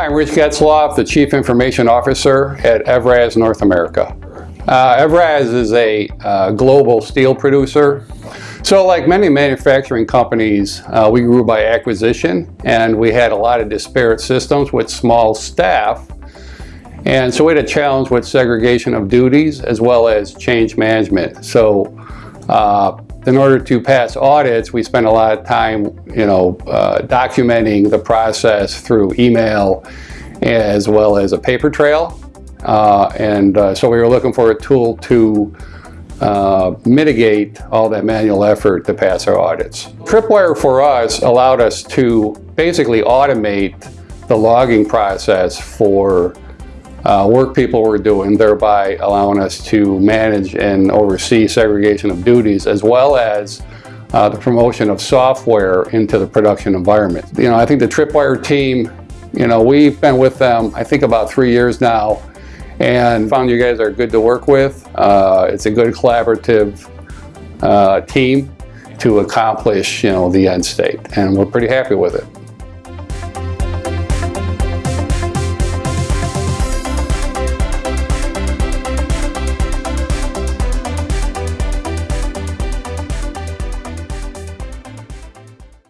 I'm Rich Getzloff, the Chief Information Officer at Evraz North America. Uh, Evraz is a uh, global steel producer. So like many manufacturing companies, uh, we grew by acquisition and we had a lot of disparate systems with small staff. And so we had a challenge with segregation of duties as well as change management. So uh, in order to pass audits, we spend a lot of time, you know, uh, documenting the process through email as well as a paper trail. Uh, and uh, so we were looking for a tool to uh, mitigate all that manual effort to pass our audits. Tripwire for us allowed us to basically automate the logging process for uh, work people were doing, thereby allowing us to manage and oversee segregation of duties as well as uh, the promotion of software into the production environment. You know, I think the Tripwire team, you know, we've been with them, I think about three years now, and found you guys are good to work with. Uh, it's a good collaborative uh, team to accomplish, you know, the end state, and we're pretty happy with it.